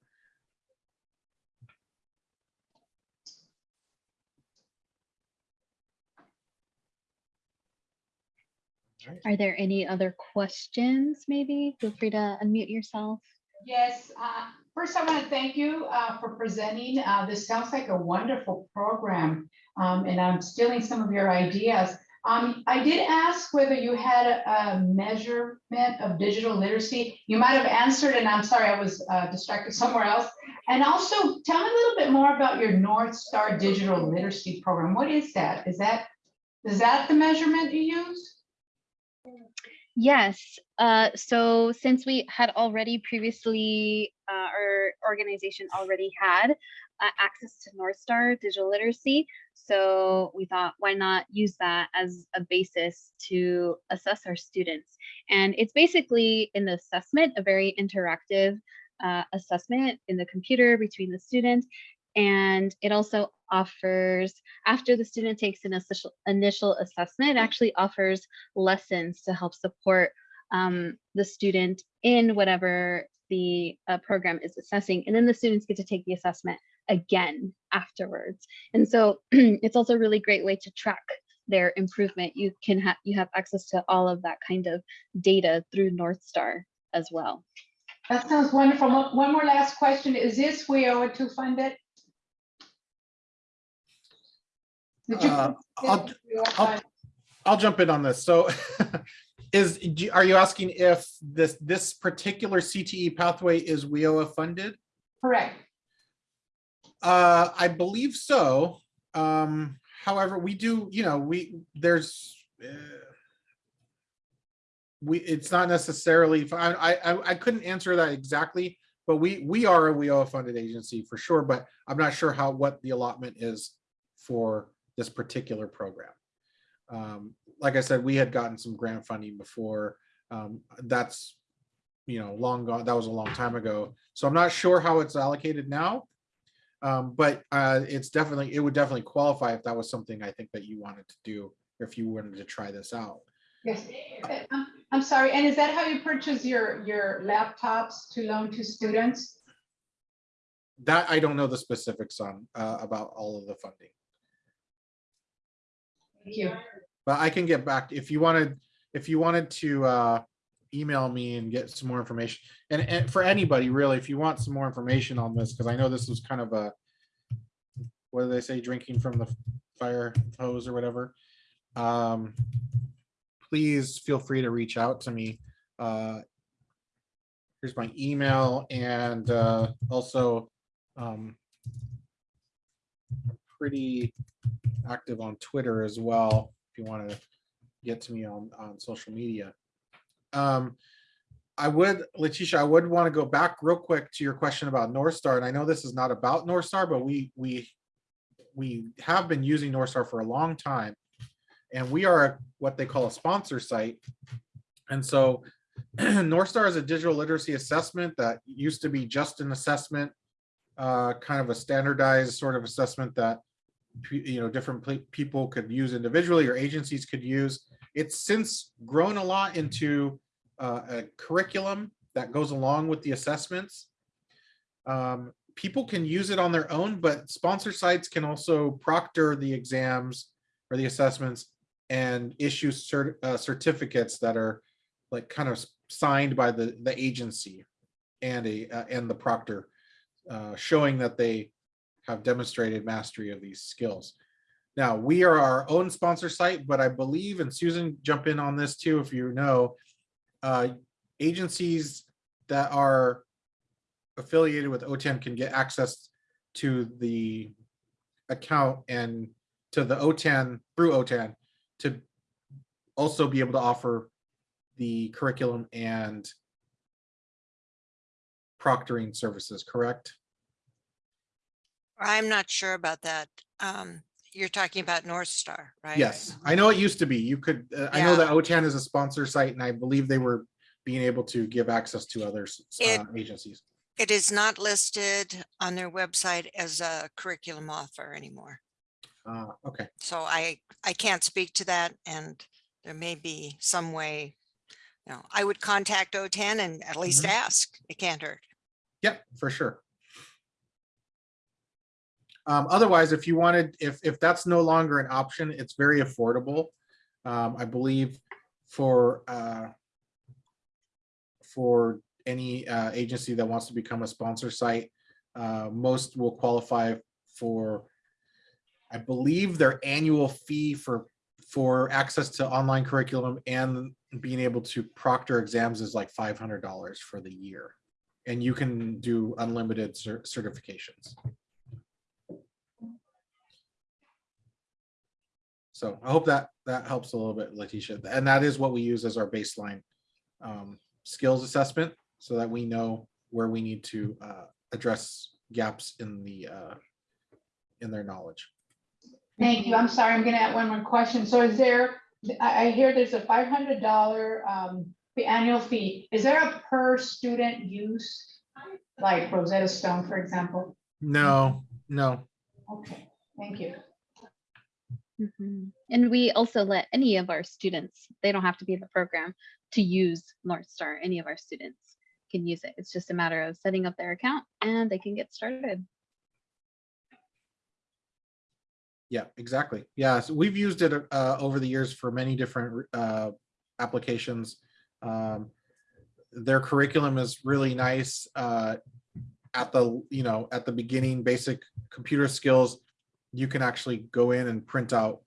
Are there any other questions, maybe? Feel free to unmute yourself. Yes, uh, first I want to thank you uh, for presenting. Uh, This sounds like a wonderful program, um, and I'm stealing some of your ideas. Um, I did ask whether you had a a measurement of digital literacy. You might have answered, and I'm sorry, I was uh, distracted somewhere else. And also, tell me a little bit more about your North Star Digital Literacy Program. What is that? Is that, is that the measurement you use? Yes, uh, so since we had already previously, uh, our organization already had uh, access to North Star digital literacy. So we thought, why not use that as a basis to assess our students? And it's basically in the assessment, a very interactive uh, assessment in the computer between the student. And it also offers, after the student takes an initial, initial assessment, actually offers lessons to help support um, the student in whatever the uh, program is assessing. And then the students get to take the assessment again afterwards. And so it's also a really great way to track their improvement. You can have you have access to all of that kind of data through North Star as well. That sounds wonderful. One more last question. Is this WIOA two funded? Did you- Uh, I'll- I'll- I'll jump in on this. So is, are you asking if this, this particular CTE pathway is WIOA funded? Correct. Uh, I believe so. Um, however, we do, you know, we, there's, uh, we, it's not necessarily, I, I, I couldn't answer that exactly, but we, we are a WIOA funded agency for sure, but I'm not sure how, what the allotment is for this particular program. Um, like I said, we had gotten some grant funding before. Um, that's, you know, long gone, that was a long time ago. So I'm not sure how it's allocated now. Um, but uh, it's definitely, it would definitely qualify if that was something I think that you wanted to do, if you wanted to try this out. Yes, I'm, I'm sorry, and is that how you purchase your, your laptops to loan to students? That I don't know the specifics on, uh, about all of the funding, Thank you. but I can get back, if you wanted, if you wanted to, uh, email me and get some more information. And, and for anybody really, if you want some more information on this, because I know this was kind of a, what do they say, drinking from the fire hose or whatever. Um, please feel free to reach out to me. Uh, here's my email and, uh, also, um, pretty active on Twitter as well, if you want to get to me on, on social media. Um, I would, Letitia, I would want to go back real quick to your question about North Star, and I know this is not about North Star, but we, we, we have been using North Star for a long time. And we are what they call a sponsor site. And so North Star is a digital literacy assessment that used to be just an assessment, uh, kind of a standardized sort of assessment that you know, different people could use individually or agencies could use. It's since grown a lot into uh, a curriculum that goes along with the assessments. Um, people can use it on their own, but sponsor sites can also proctor the exams or the assessments and issue cert, uh, certificates that are like kind of signed by the the agency and a uh, and the proctor, uh, showing that they have demonstrated mastery of these skills. Now, we are our own sponsor site, but I believe, and Susan, jump in on this too, if you know, uh, agencies that are affiliated with OTAN can get access to the account and to the OTAN, through OTAN, to also be able to offer the curriculum and proctoring services, correct? I'm not sure about that. Um, you're talking about North Star, right? Yes, I know it used to be. You could, uh, I know Yeah. that OTAN is a sponsor site and I believe they were being able to give access to other s- It- uh, agencies. It is not listed on their website as a curriculum offer anymore. Uh, okay, So I, I can't speak to that and there may be some way. You know, I would contact OTAN and at least Mhm. ask. It can't hurt. yep, for sure. Um, otherwise, if you wanted, if, if that's no longer an option, it's very affordable. Um, I believe for, uh, for any, uh, agency that wants to become a sponsor site, uh, most will qualify for, I believe their annual fee for, for access to online curriculum and being able to proctor exams is like five hundred dollars for the year. And you can do unlimited cer- certifications. So I hope that that helps a little bit, Letitia. And that is what we use as our baseline um, skills assessment so that we know where we need to uh, address gaps in the uh, in their knowledge. Thank you. I'm sorry, I'm gonna add one more question. So is there, I, hear there's a five hundred dollar, um, annual fee. Is there a per student use? Like Rosetta Stone, for example? No, no. Okay, thank you. Mhm. And we also let any of our students, they don't have to be in the program to use North Star. Any of our students can use it. It's just a matter of setting up their account and they can get started. Yeah, exactly. Yeah, so we've used it uh, over the years for many different uh, applications. Um, their curriculum is really nice. Uh, at the you know at the beginning, basic computer skills, you can actually go in and print out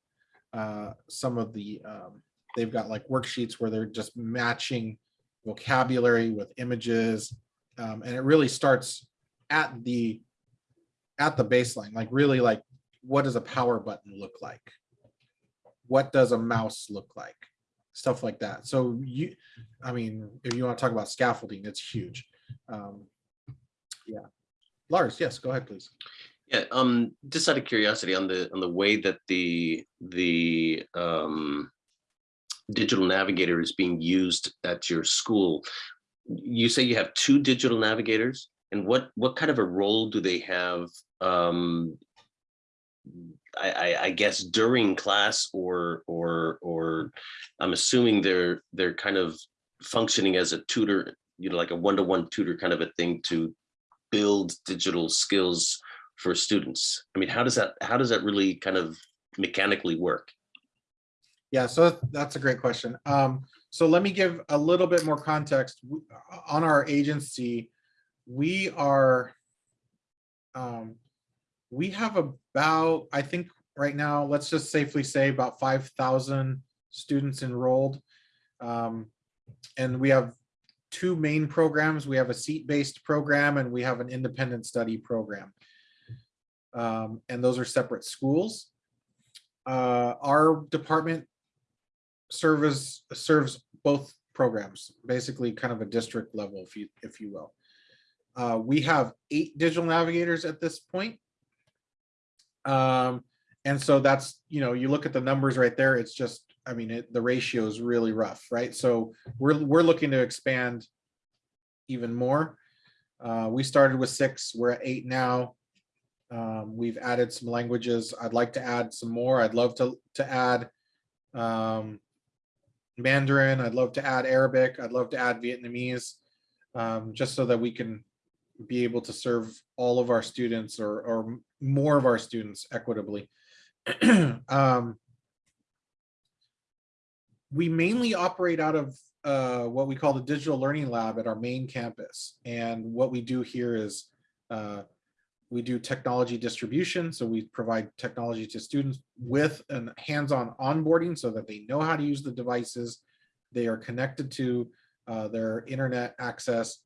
uh, some of the. Um, they've got like worksheets where they're just matching vocabulary with images, um, and it really starts at the at the baseline, like really like what does a power button look like? What does a mouse look like? Stuff like that. So you, I mean, if you want to talk about scaffolding, it's huge. Um, yeah. Lars, yes, go ahead, please. Yeah, um, just out of curiosity on the on the way that the the um, digital navigator is being used at your school. You say you have two digital navigators, and what what kind of a role do they have? Um, I, I, I guess during class or or or I'm assuming they're they're kind of functioning as a tutor, you know, like a one-to-one tutor kind of a thing to build digital skills for students. I mean, how does that how does that really kind of mechanically work? Yeah, so that's a great question. Um, so let me give a little bit more context. On our agency, we are, um, we have about, I think right now, let's just safely say about 5,000 students enrolled. Um, and we have two main programs. We have a seat-based program and we have an independent study program. Um, and those are separate schools. Uh, our department service serves both programs, basically kind of a district level, if you if you will. Uh, we have eight digital navigators at this point. Um, and so that's, you know, you look at the numbers right there, it's just, I mean, it, the ratio is really rough, right? So we're, we're looking to expand even more. Uh, we started with six, we're at eight now. Um, we've added some languages. I'd like to add some more. I'd love to, to add um, Mandarin. I'd love to add Arabic. I'd love to add Vietnamese, um, just so that we can be able to serve all of our students or, or more of our students equitably. um, we mainly operate out of uh, what we call the digital learning lab at our main campus. And what we do here is uh, we do technology distribution. So we provide technology to students with an hands-on onboarding so that they know how to use the devices. They are connected to uh, their internet access.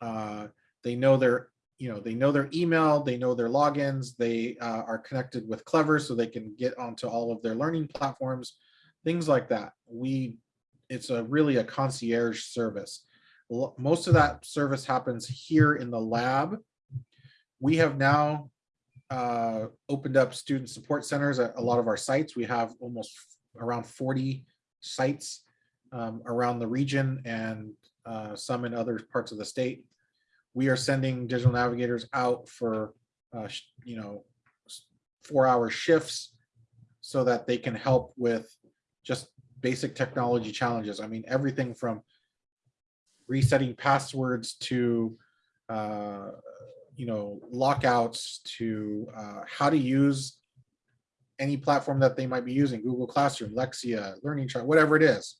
Uh, they know their, you know, they know their email, they know their logins, they uh, are connected with Clever so they can get onto all of their learning platforms, things like that. We, it's a really a concierge service. Most of that service happens here in the lab we have now uh, opened up student support centers at a lot of our sites. We have almost around 40 sites um, around the region and uh, some in other parts of the state. We are sending digital navigators out for, uh, you know, four-hour shifts so that they can help with just basic technology challenges. I mean, everything from resetting passwords to uh, you know, lockouts to uh, how to use any platform that they might be using, Google Classroom, Lexia, Learning Chart, whatever it is.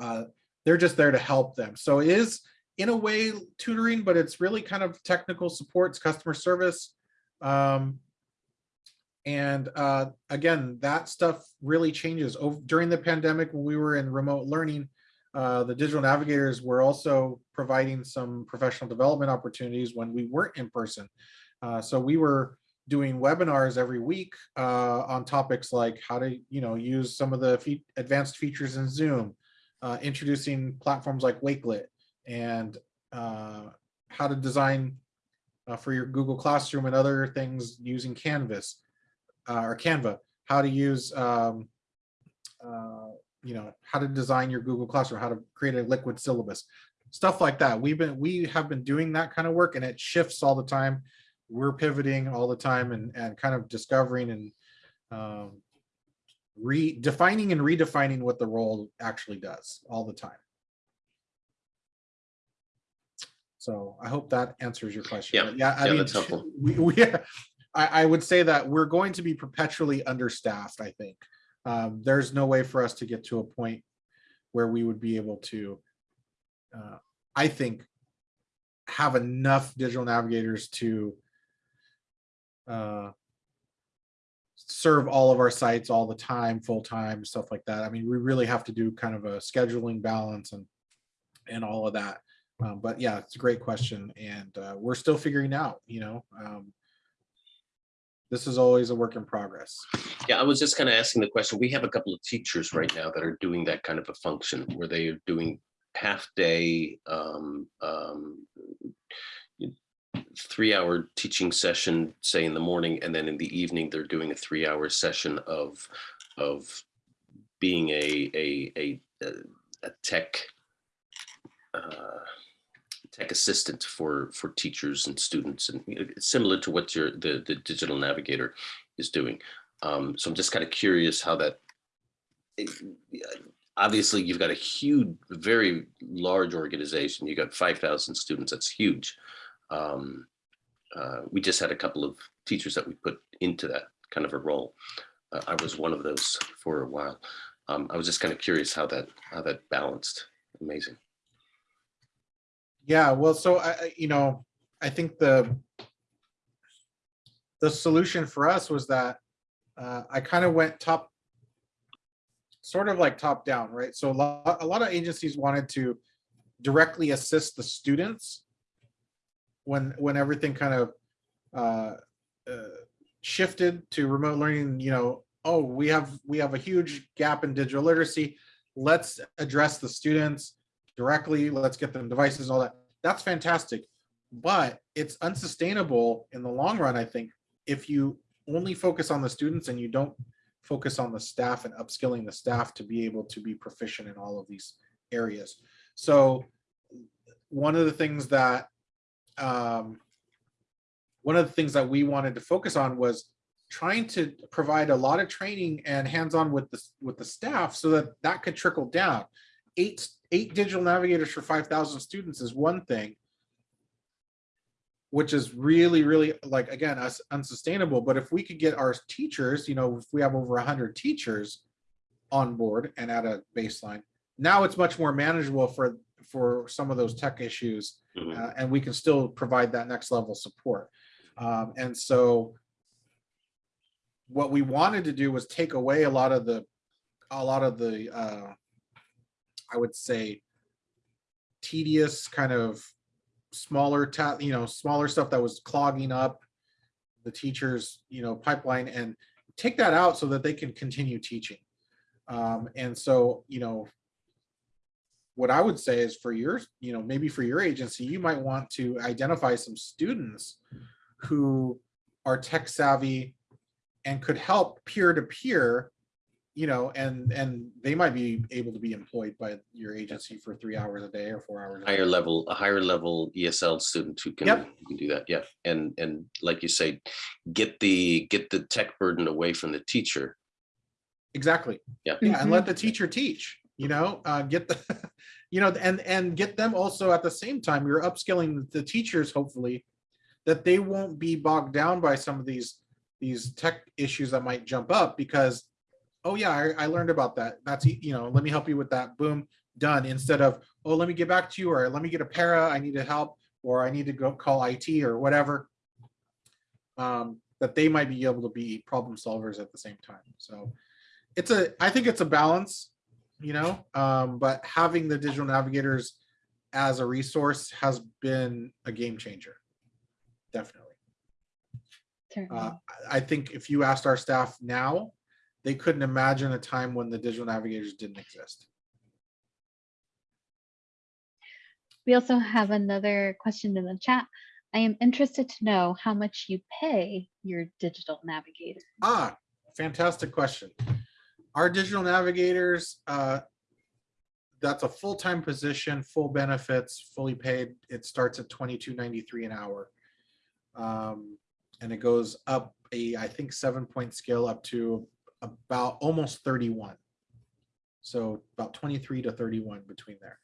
Uh, they're just there to help them. So it is in a way tutoring, but it's really kind of technical supports, customer service. Um, and uh, again, that stuff really changes. Over, during the pandemic, when we were in remote learning, uh, the digital navigators were also providing some professional development opportunities when we weren't in person. Uh, so we were doing webinars every week uh, on topics like how to, you know, use some of the fe advanced features in Zoom, uh, introducing platforms like Wakelet, and uh, how to design for your Google Classroom and other things using Canvas or Canva, how to use, um, uh, you know, how to design your Google Classroom, how to create a liquid syllabus, stuff like that. We've been, we have been doing that kind of work and it shifts all the time. We're pivoting all the time and, and kind of discovering and um, redefining and redefining what the role actually does all the time. So I hope that answers your question. Yeah, Yeah, I yeah, mean, that's helpful. we, we, I, I would say that we're going to be perpetually understaffed, I think. Um, there's no way for us to get to a point where we would be able to, uh, I think, have enough digital navigators to uh, serve all of our sites all the time, full time, stuff like that. I mean, we really have to do kind of a scheduling balance and and all of that. Um, but yeah, it's a great question, and uh, we're still figuring out. You know, um, this is always a work in progress. Yeah, I was just kind of asking the question. We have a couple of teachers right now that are doing that kind of a function where they are doing half day, um, um, three hour teaching session, say in the morning, and then in the evening, they're doing a three hour session of, of being a, a, a, a tech, uh, tech assistant for, for teachers and students and similar to what your, the, the digital navigator is doing. Um, so I'm just kind of curious how that, it- obviously you've got a huge, very large organization. You've got 5,000 students. That's huge. Um, uh, we just had a couple of teachers that we put into that kind of a role. Uh, I was one of those for a while. Um, I was just kind of curious how that, how that balanced. Amazing. Yeah, well, so I, you know, I think the the solution for us was that uh, I kind of went top, sort of like top down, right? So a lot, a lot of agencies wanted to directly assist the students when when everything kind of uh, uh, shifted to remote learning. You know, oh, we have we have a huge gap in digital literacy. Let's address the students directly, let's get them devices all that. That's fantastic. But it's unsustainable in the long run, I think, if you only focus on the students and you don't focus on the staff and upskilling the staff to be able to be proficient in all of these areas. So one of the things that um, one of the things that we wanted to focus on was trying to provide a lot of training and hands-on with the with the staff so that that could trickle down eight eight digital navigators for 5,000 students is one thing, which is really, really like, again, us unsustainable. But if we could get our teachers, you know, if we have over 100 teachers on board and at a baseline, now it's much more manageable for for some of those tech issues Mhm. uh, and we can still provide that next level support. Um, and so what we wanted to do was take away a lot of the a lot of the uh, I would say tedious kind of smaller you know smaller stuff that was clogging up the teachers you know pipeline and take that out so that they can continue teaching. Um, and so you know what I would say is for your, you know, maybe for your agency, you might want to identify some students who are tech savvy and could help peer to peer, you know, and and they might be able to be employed by your agency for three hours a day or four hours. A day. higher level, a higher level ESL student who can, Yep. who can do that. Yeah. And, and like you say, get the, get the tech burden away from the teacher. Exactly. Yeah. Yeah, and let the teacher teach, you know, uh, get the, you know, and, and get them also at the same time, you're upskilling the teachers, hopefully, that they won't be bogged down by some of these, these tech issues that might jump up because, oh yeah, I, I learned about that. That's, you know, let me help you with that. Boom, done. Instead of, oh, let me get back to you, or let me get a para, I need to help, or I need to go call IT or whatever. Um, that they might be able to be problem solvers at the same time. So it's a, I think it's a balance, you know, um, but having the digital navigators as a resource has been a game changer. Definitely. Uh, I think if you asked our staff now, they couldn't imagine a time when the digital navigators didn't exist. We also have another question in the chat. I am interested to know how much you pay your digital navigator. Ah, fantastic question. Our digital navigators, uh, that's a full-time position, full benefits, fully paid. It starts at twenty-two ninety-three an hour. Um, and it goes up a, I think, seven-point scale up to about almost thirty-one. So about twenty-three to thirty-one between there.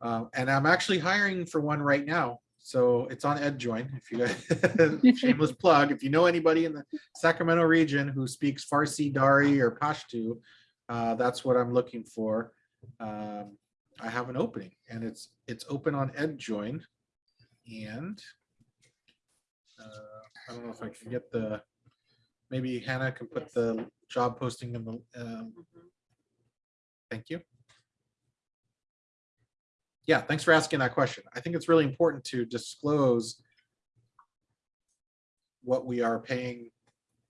Uh, and I'm actually hiring for one right now. So it's on EdJoin. If you guys, shameless plug, if you know anybody in the Sacramento region who speaks Farsi, Dari, or Pashto, uh, that's what I'm looking for. Um, I have an opening and it's, it's open on EdJoin. And uh, I don't know if I can get the, maybe Hannah can put Yes. the job posting in the, um, thank you. Yeah, thanks for asking that question. I think it's really important to disclose what we are paying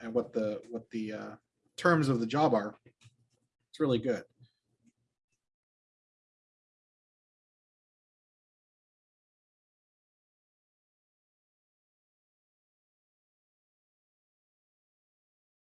and what the, what the uh, terms of the job are. It's really good.